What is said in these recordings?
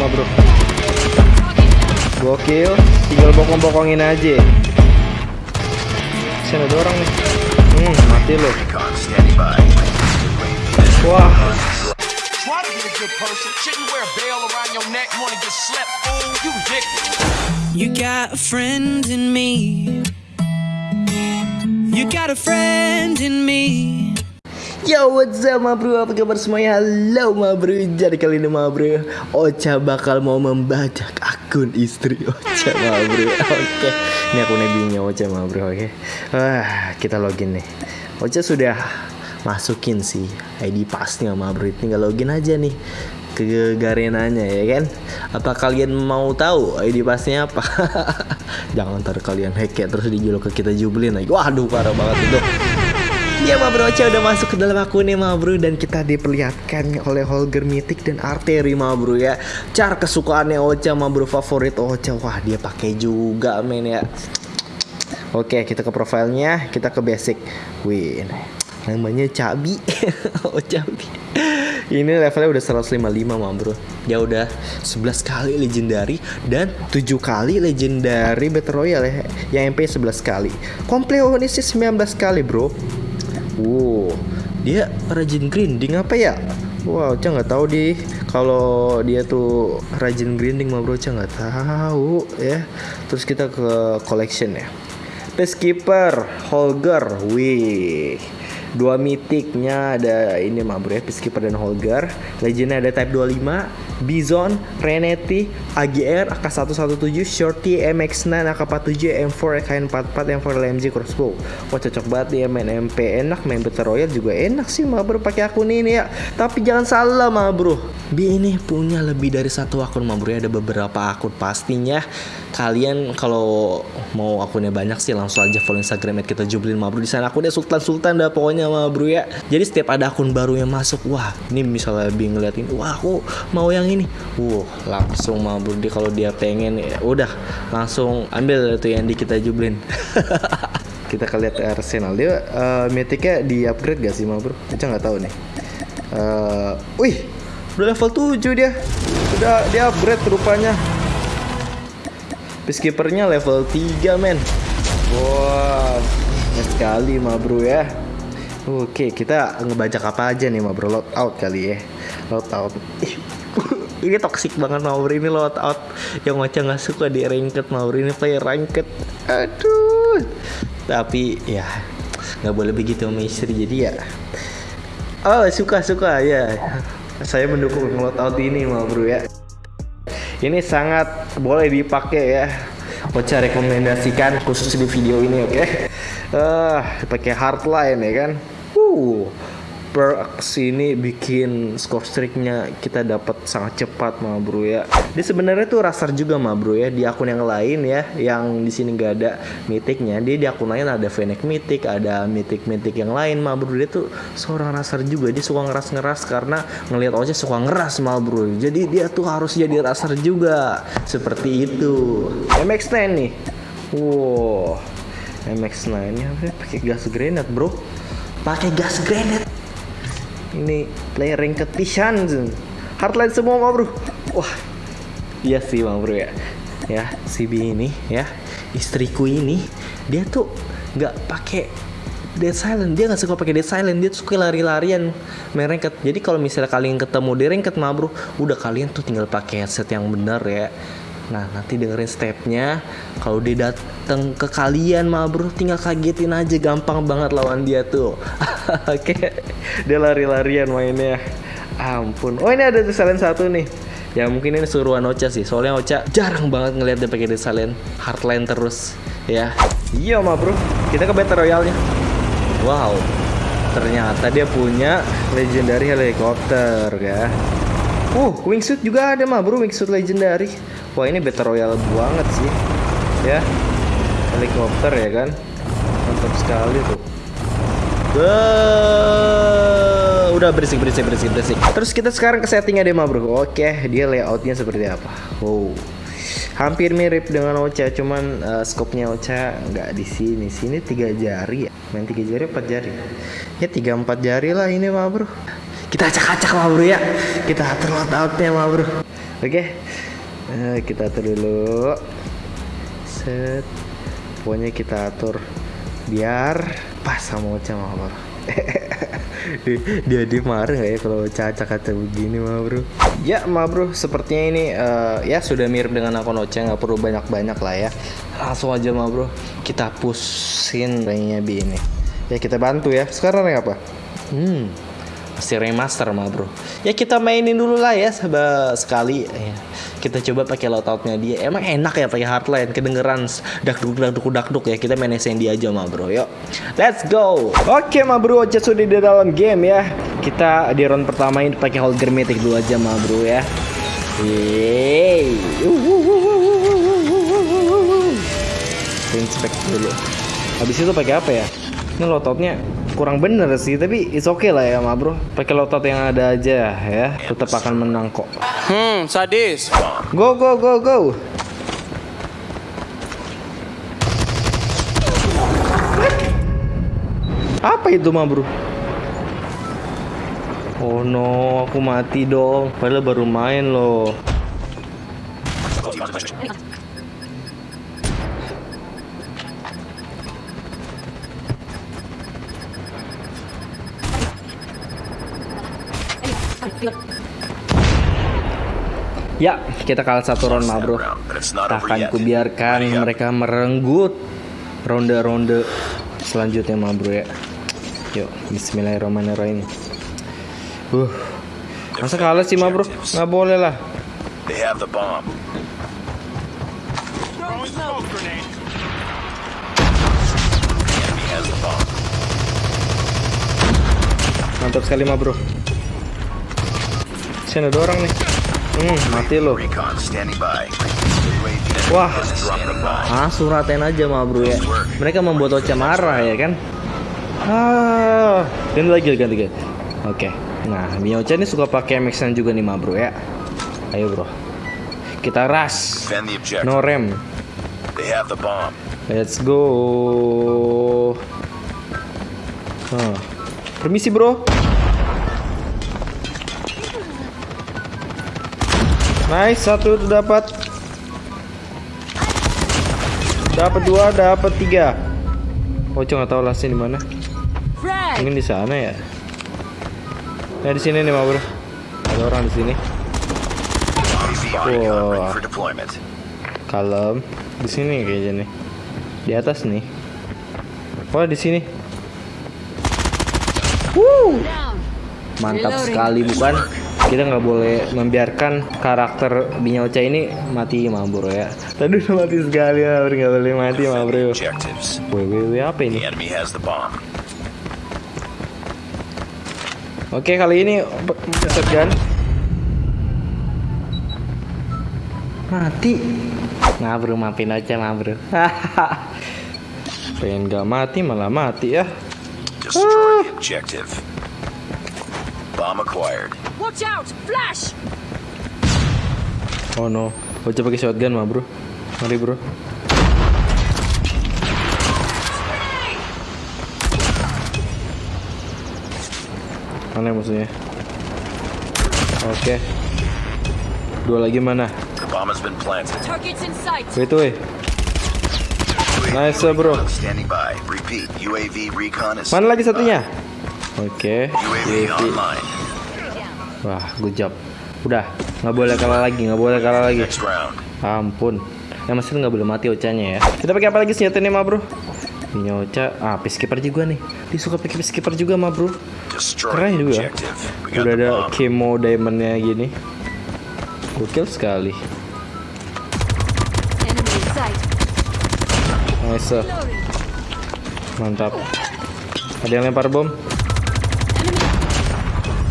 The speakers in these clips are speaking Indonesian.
mah bro. Gokil. Tinggal bokong-bokongin aja. Sana ada orang nih. Hmm mati lo Wah. You got a friend in me. You got a friend in me. Yo what's up ma bro? Apa kabar semuanya? Halo ma bro. Jadi kali ini ma bro Ocha bakal mau membajak akun istri Ocha ma bro. Oke. Ini akunnya bingnya Ocha ma bro Oke. Wah kita login nih. Ocha sudah masukin sih ID pasnya ma bro. Tinggal login aja nih ke Garenanya ya kan? Apa kalian mau tahu ID pasnya apa? Jangan ntar kalian hack ya Terus dijuluk ke kita jubelin lagi. Waduh parah banget itu Ya ma bro, Ocha udah masuk ke dalam akunnya ma bro Dan kita diperlihatkan oleh Holger Mythic dan Arteri ma bro ya. Cara kesukaannya Ocha ma bro, favorit Ocha Wah dia pakai juga men ya. Oke kita ke profilnya, kita ke basic. Wih namanya Cabi. Oh Cabi. Ini levelnya udah 155 ma bro. Dia udah 11 kali legendary Dan 7 kali legendary Battle Royale ya. Yang MP 11 kali. Completionist 19 kali bro Wow, dia rajin grinding apa ya? Wow, Ocha nggak tahu di kalau dia tuh rajin grinding mah bro, Ocha nggak tahu ya. Terus kita ke collection ya. Peacekeeper, Holger, wih. Dua mitiknya ada ini mah bro ya, Peacekeeper dan Holger. Legendnya ada Type 25, Bison, Reneti, AGR, AK117, Shorty, MX9, AK47, M4, AK44, M4 LMG crossbow. Wah cocok banget dia main MP enak, main Battle Royale juga enak sih mah bro pakai akun ini ya. Tapi jangan salah mah bro. Bi ini punya lebih dari satu akun mah bro ya. Ada beberapa akun pastinya. Kalian kalau mau akunnya banyak sih langsung aja follow Instagram kita jublin mah bro. Di sana akunnya Sultan Sultan dah pokoknya mah bro ya. Jadi setiap ada akun baru yang masuk, wah ini misalnya Bi ngeliatin, wah aku mau yang ini. Wah langsung mah bro dia kalau dia pengen ya udah langsung ambil tuh yang di kita jublin. kita ke lihat Arsenal dia uh, mythicnya di upgrade gak sih mah bro? Kita nggak tahu nih. Uh, wih, udah level 7 dia. Udah dia upgrade rupanya. Peacekeepernya level 3 men. Wow, sekali bro ya. Oke, kita ngebajak apa aja nih mah bro? Load out kali ya. Load out. Ih, ini toxic banget Maur ini load out. Yang Ocha nggak suka di ranked Maur ini player ranked. Aduh. Tapi ya nggak boleh begitu sama istri. Jadi ya oh suka suka ya. Saya mendukung load out ini Maur ya. Ini sangat boleh dipakai ya. Ocha rekomendasikan khusus di video ini oke? Okay? uh, pakai hardline ya kan? Uh perks ini bikin score streaknya kita dapat sangat cepat mah bro ya. Dia sebenarnya tuh raster juga mah bro ya di akun yang lain ya yang di sini nggak ada mythicnya. Dia di akun lain ada Fennec mythic, ada mythic yang lain mah bro. Dia tuh seorang raster juga. Dia suka ngeras-ngeras karena ngelihat Ocha suka ngeras mah bro. Jadi dia tuh harus jadi raster juga seperti itu. MX9 nih. Wow. MX9 nya pakai gas grenade bro. Pakai gas grenade ini player rank pisan hardline semua mah bro. Wah iya sih mah bro ya. Ya si B ini ya. Istriku ini dia tuh nggak pakai dead silent. Dia nggak suka pakai dead silent. Dia suka lari-larian main ranked jadi kalau misalnya kalian ketemu di ranked mah bro. Udah kalian tuh tinggal pakai headset yang bener ya Nah nanti dengerin stepnya. Kalau dia datang ke kalian mah bro Tinggal kagetin aja. Gampang banget lawan dia tuh. Oke. Dia lari-larian mainnya. Ampun. Oh ini ada salin satu nih. Ya mungkin ini suruhan Ocha sih. Soalnya Ocha jarang banget ngeliat dia pakai salin Hardline terus. Ya. Iya mah bro. Kita ke Battle Royale nya Wow. Ternyata dia punya Legendary helikopter ya. Uh, wingsuit juga ada mah bro, wingsuit legendary. Wah ini battle royale banget sih, ya. Helikopter ya kan, mantap sekali tuh. Uh, udah berisik berisik berisik berisik. Terus kita sekarang ke settingnya deh mah bro. Oke, dia layoutnya seperti apa? Wow, hampir mirip dengan Ocha, cuman uh, scope-nya Ocha nggak di sini. Sini tiga jari ya, main tiga jari empat jari. Ya tiga empat jari lah ini mah bro kita acak-acak mah bro ya kita atur loadoutnya mah bro Oke, Eh, kita atur dulu. Set, pokoknya kita atur biar pas sama mah bro. dia dia marah nggak ya kalau Caca kata begini mah bro? Ya mah bro, sepertinya ini eh, ya sudah mirip dengan akun Ocha nggak perlu banyak banyak lah ya. Langsung aja mah bro, kita pusin ranknya B ini. Ya kita bantu ya. Sekarang rank apa? Hmm, pasti remaster mah bro ya kita mainin dulu lah ya sekali ya. Kita coba pakai loadoutnya dia emang enak ya pakai hardline kedengeran dakduk dakduk dakduk ya kita main SND aja mah bro yuk let's go oke mah bro aja sudah di dalam game ya kita di round pertama ini pakai hold hermetic dulu aja mah bro ya Yeay. inspect dulu habis itu pakai apa ya ini loadoutnya kurang bener sih tapi it's okay lah ya ma bro pakai loadout yang ada aja ya tetap akan menang kok Hmm, sadis. go go go go apa itu ma bro Oh no, aku mati dong. Padahal baru main loh. Ya, kita kalah satu round, ma bro. Takkan ku biarkan mereka merenggut ronde-ronde selanjutnya, ma bro ya. Yuk, Bismillahirrahmanirrahim. Uh, masa kalah sih, ma bro? Nggak boleh lah. Mantap sekali, ma bro. Sini ada orang nih. Hmm, mati lo. Wah. Ah, suratin aja ma bro ya. Mereka membuat Ocha marah ya kan? Ah, ganti lagi, ganti lagi. Oke. Nah, Mia Ocha ini suka pakai mx juga nih ma bro ya. Ayo bro. Kita objective. No rem. Let's go. Ah. Permisi bro. Nice, satu tuh dapat. Dapat dua, dapat tiga. Oco nggak tahu lasnya di mana. Mungkin di sana ya. Nah di sini nih, ma bro. Ada orang di sini. Wah. deployment. Kalem. Di sini kayaknya nih. Di atas nih. Oh, di sini. Woo! Mantap sekali bukan? Kita nggak boleh membiarkan karakter Binyocha ini mati ma bro ya. Tadi udah mati sekali bro, nggak boleh mati ma bro. Objectives. Wih, wih, wih, apa ini? Oke kali ini shotgun mati. Nah bro maafin aja ma bro. Pengen gak mati malah mati ya. Destroy objective. Bomb acquired. Watch out! Flash! Oh no, coba pakai shotgun mah bro. Mari bro. Mana musuhnya? Oke. Dua lagi mana? Wait, wait. Nice, bro. Standing by. Repeat. UAV recon is. Mana lagi satunya? Oke. UAV UAV. Wah, good job. Udah, nggak boleh kalah lagi, nggak boleh kalah lagi. Next round. Ampun. Ya maksudnya nggak boleh mati Ocanya ya. Kita pakai apa lagi senjata nih, ma bro? Ini Ocha, ah peacekeeper juga nih. Dia suka pakai peacekeeper juga, ma bro. Keren juga. Udah ada chemo diamondnya gini. Gokil sekali. Nice. Mantap. Ada yang lempar bom?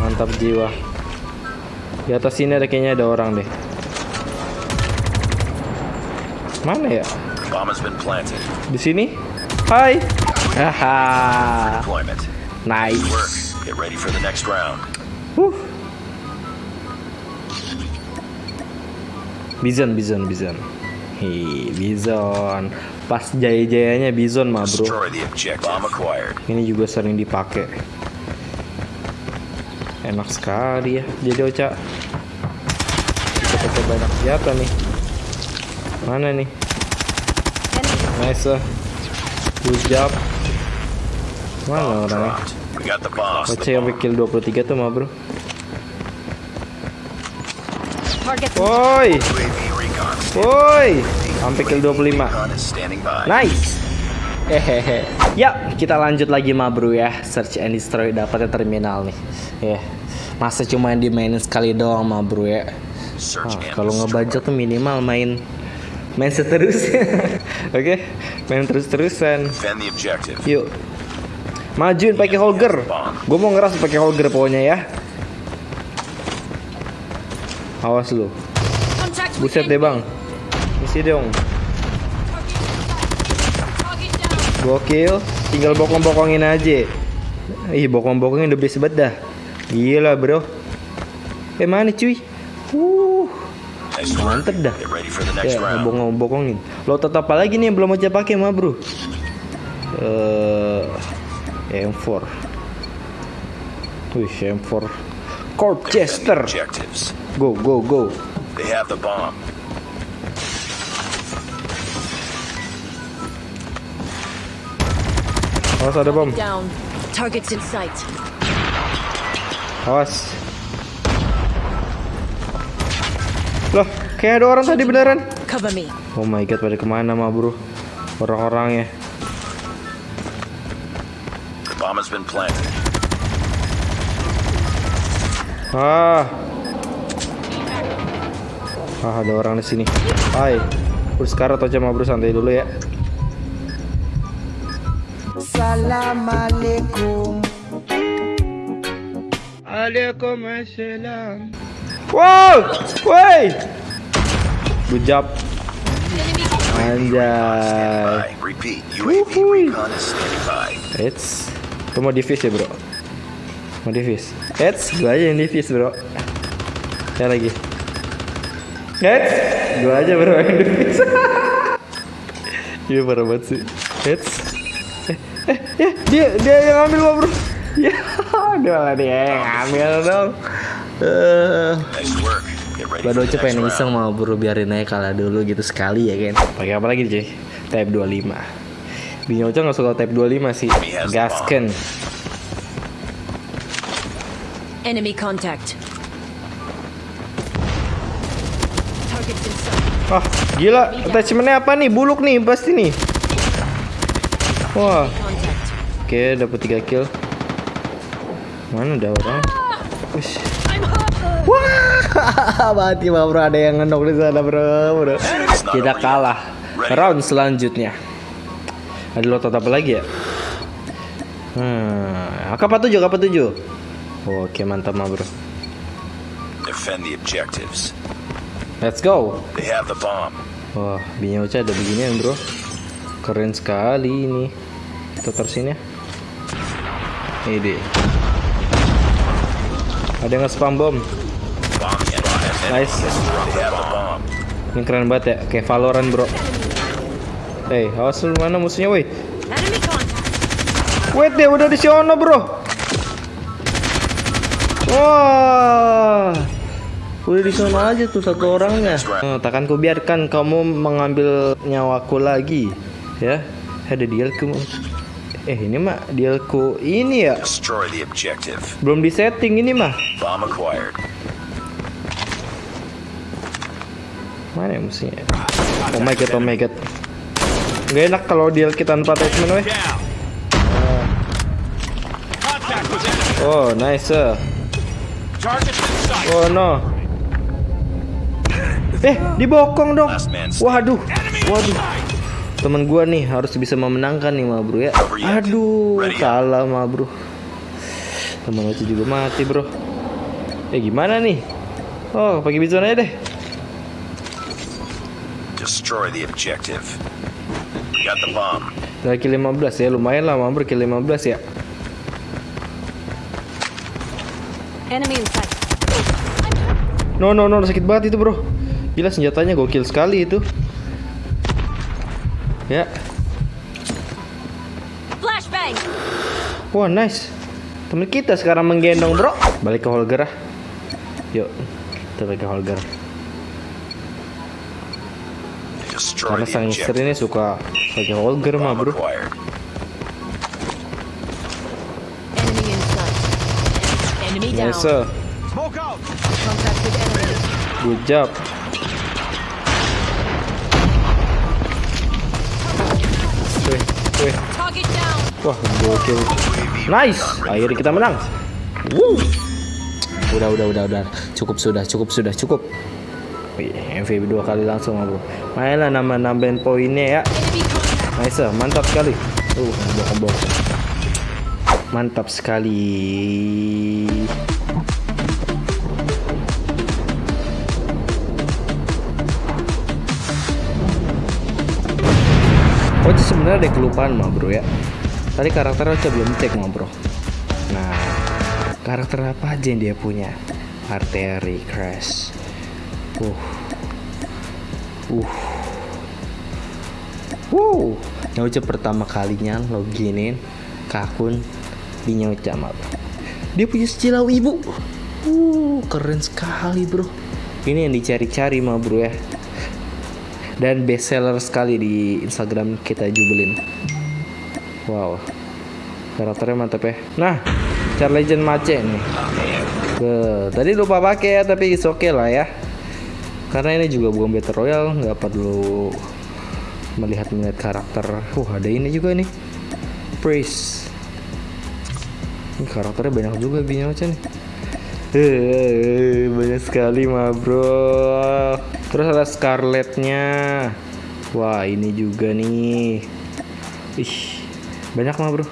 Mantap jiwa. Di atas sini ada kayaknya ada orang deh. Mana ya? Di sini? Hai. Haha. Nice. Get ready for the next round. Huh. Bison, Bison, Bison. Hei, Bison. Pas jaya-jayanya Bison mah bro. Ini juga sering dipakai. Enak sekali ya. Jadi Ocha. Kita pakai banyak senjata nih. Mana nih? Nice. Good job. Mana orangnya? Oce sampai kill 23 tuh mah bro. Woi, woi. Sampai kill 25. Recon is standing by. Nice. Hehehe. Ya, kita lanjut lagi mah bro ya. Search and destroy dapatnya terminal nih. Ya. Masa cuma dimainin sekali doang mah bro ya. And kalau ngebajak tuh minimal main main seterusnya. Oke, main terus-terusan. Defend the objective. Yuk. Majuin pakai Holger. Gue mau ngeras pakai Holger pokoknya ya. Awas lu. Buset deh, Bang. Isi dong. Gokil. Tinggal bokong-bokongin aja. Ih, bokong-bokongin the best banget dah. Gila, Bro. Eh, mana cuy? Uh, mantep dah. Ya, round. bokong-bokongin. Lo tetap apa lagi nih yang belum aja pakai mah, Bro? Eh, M4. Wih, M4. Corp Chester. Go, go, go. They have the bomb. Awas ada bom. Down. Targets in sight. Awas. Loh, kayak ada orang tadi beneran. Cover me. Oh my god, pada ke mana mah bro? Orang-orangnya. The bomb has been planted. Ah. Ah, ada orang di sini. Hai. Bro, sekarang aja mah bro santai dulu ya. Salam alaikum. Waalaikumsalam. Wow, woi. Good job. Anjay. Eits, itu mau divis ya bro? Mau divis? Eits, gua aja yang divis bro. Ya lagi. Eits, gua aja bro yang divis. Iya parah banget sih. Eits. Eh, eh, eh, dia dia yang ambil mah bro. Ya, dia malah dia ambil dong. For Baru aja pengen iseng mau buru biarin aja kalah dulu gitu sekali ya kan. Pakai apa lagi cuy? Type 25. Bini Ocha nggak suka type 25 sih. Gasken. Enemy contact. Wah, gila. Attachmentnya apa nih? Buluk nih pasti nih. Wah, oke dapat 3 kill. Mana ada orang? Wah, mati mah bro ada yang ngenok di sana bro, bro. Kita kalah. Round selanjutnya. Ada lo tetap lagi ya? Hmm, AK-47, AK-47. Oke, mantap mah bro. Defend the objectives. Let's go. They have the bomb. Wah, Binya Ocha ada beginian bro. Keren sekali ini. Kita terusin ya. Ini deh. Ada yang nge-spam bom. Nice. Ini keren banget ya, kayak Valorant bro. Hei, awas lu mana musuhnya woi. Wait deh, udah di sono bro. Wah, udah di sono aja tuh satu orangnya. Nah, takkan ku biarkan kamu mengambil nyawaku lagi, ya. Ada dialku. Eh ini mah dialku ini ya, Destroy the objective. belum di setting ini mah. Bomb acquired. Mana ya musuhnya? Oh my god, oh my god. Gak enak kalau deal kita tanpa attachment weh. Oh nice. Oh no. Eh, dibokong dong. Waduh. Waduh. Temen gua nih harus bisa memenangkan nih mah bro ya. Aduh, kalah mah bro. Temen aja juga mati bro. Eh gimana nih? Oh, pakai bizon aja deh. Destroy the objective. Got the bomb. Udah kill 15 ya, lumayan lah mah bro kill 15 ya. Enemy in sight. No no no sakit banget itu bro. Gila senjatanya gokil sekali itu. Ya, Flashbang. wah nice. Temen kita sekarang menggendong bro. Balik ke Holger ah. Yuk, kita balik ke Holger. Karena sang istri ini suka pakai Holger mah bro. Nice, good job. Down. Wah, gokil. Nice. Akhirnya kita menang. Woo. Udah, udah, udah, udah. Cukup sudah, cukup sudah, cukup. MVP dua kali langsung bro. Mainlah nambah nambahin poinnya ya. Nice, sir. mantap sekali. Uh, bok Mantap sekali. Oce sebenarnya ada kelupaan mah bro ya. Tadi karakter Oce belum cek mah bro. Nah, karakter apa aja yang dia punya? Artery Crash. Uh. Uh. Wow, Nyocha pertama kalinya loginin ke akun di Nyocha mah. Dia punya secilau ibu. Uh, keren sekali bro. Ini yang dicari-cari mah bro ya. Dan best seller sekali di Instagram kita jubelin. Wow. Karakternya mantap ya. Nah, Char Legend Mace nih. Tuh, tadi lupa pakai ya, tapi it's okay lah ya. Karena ini juga bukan Battle Royale, nggak perlu melihat-melihat karakter. Wah, ada ini juga nih. Praise. Ini karakternya banyak juga Binyocha nih. Eh, banyak sekali mah bro. Terus ada Scarletnya. Wah ini juga nih. Ih, banyak mah bro.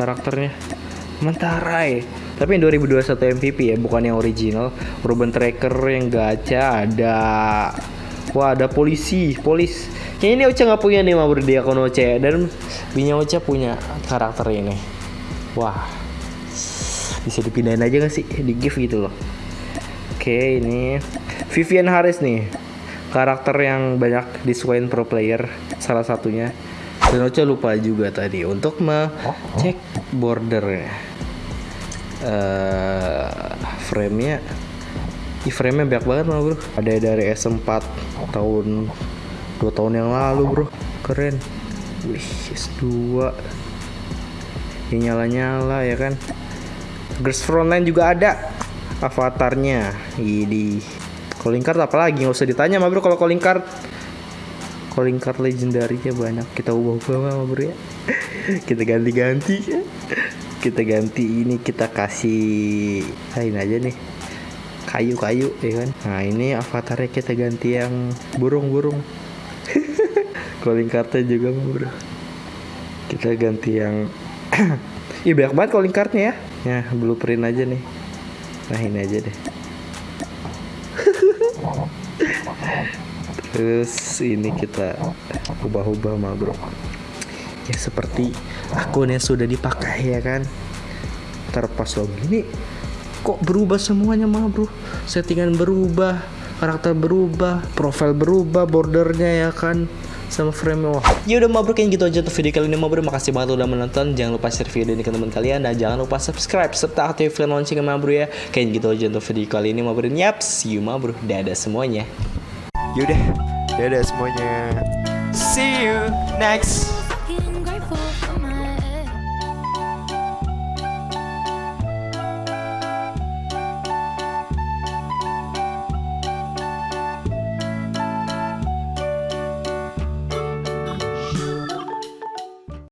Karakternya. Mentarai. Tapi yang 2021 MVP ya, bukan yang original. Ruben Tracker yang gacha ada. Wah ada polisi, polis. Yang ini Ocha nggak punya nih mah bro di akun Ocha dan Binya Ocha punya karakter ini. Wah, bisa dipindahin aja gak sih di gift gitu loh oke ini Vivian Harris nih karakter yang banyak disukain pro player salah satunya. Dan Ocha lupa juga tadi untuk mengecek bordernya. Eh frame-nya Ih, frame-nya banyak banget mah bro. Ada dari S4 tahun 2 tahun yang lalu bro. Keren. Wih S2 ini nyala-nyala ya kan? Girls Frontline juga ada avatarnya. Ini calling card apalagi? Nggak usah ditanya mah bro kalau calling card. Calling card legendarinya banyak. Kita ubah-ubah mah bro ya. Kita ganti-ganti. Kita ganti ini kita kasih lain aja nih. Kayu-kayu ya kan? Nah ini avatarnya kita ganti yang burung-burung. Calling cardnya juga mah bro. Kita ganti yang Ih banyak banget calling cardnya ya. Ya blueprint aja nih. Nah ini aja deh Terus ini kita ubah-ubah mah bro. Ya seperti akun yang sudah dipakai ya kan? Terpas login nih Kok berubah semuanya mah bro? Settingan berubah Karakter berubah Profil berubah Bordernya ya kan? Sama frame wah. Ya udah mabruk yang gitu aja tuh video kali ini mabruk makasih banget udah menonton. Jangan lupa share video ini ke teman kalian. Dan jangan lupa subscribe serta aktifkan lonceng mabruk ya. Kayak gitu aja untuk video kali ini mabruk yap see you mabruk dadah semuanya Yaudah, dadah semuanya. See you next